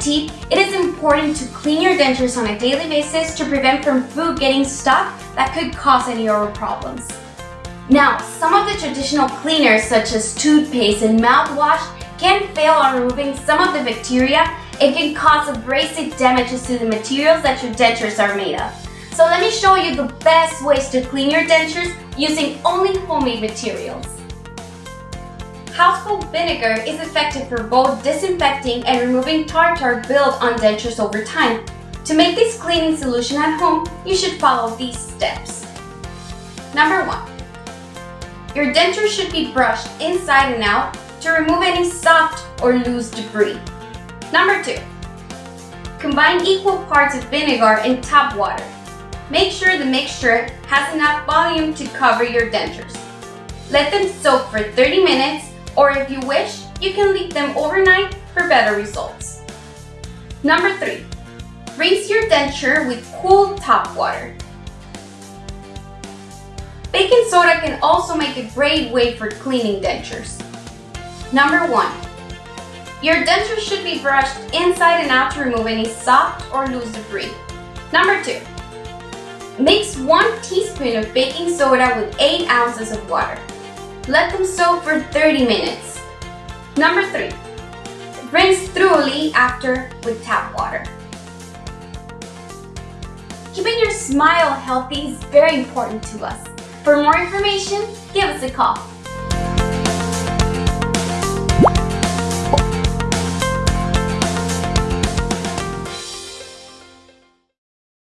teeth, it is important to clean your dentures on a daily basis to prevent from food getting stuck that could cause any oral problems. Now, some of the traditional cleaners such as toothpaste and mouthwash can fail on removing some of the bacteria it can cause abrasive damages to the materials that your dentures are made of. So let me show you the best ways to clean your dentures using only homemade materials. Household vinegar is effective for both disinfecting and removing tartar built on dentures over time. To make this cleaning solution at home, you should follow these steps. Number 1. Your denture should be brushed inside and out to remove any soft or loose debris. Number 2. Combine equal parts of vinegar and tap water. Make sure the mixture has enough volume to cover your dentures. Let them soak for 30 minutes or if you wish, you can leave them overnight for better results. Number 3. Rinse your denture with cool tap water. Baking soda can also make a great way for cleaning dentures. Number 1. Your denture should be brushed inside and out to remove any soft or loose debris. Number 2. Mix 1 teaspoon of baking soda with 8 ounces of water. Let them soak for 30 minutes. Number 3. Rinse thoroughly after with tap water. Keeping your smile healthy is very important to us. For more information, give us a call.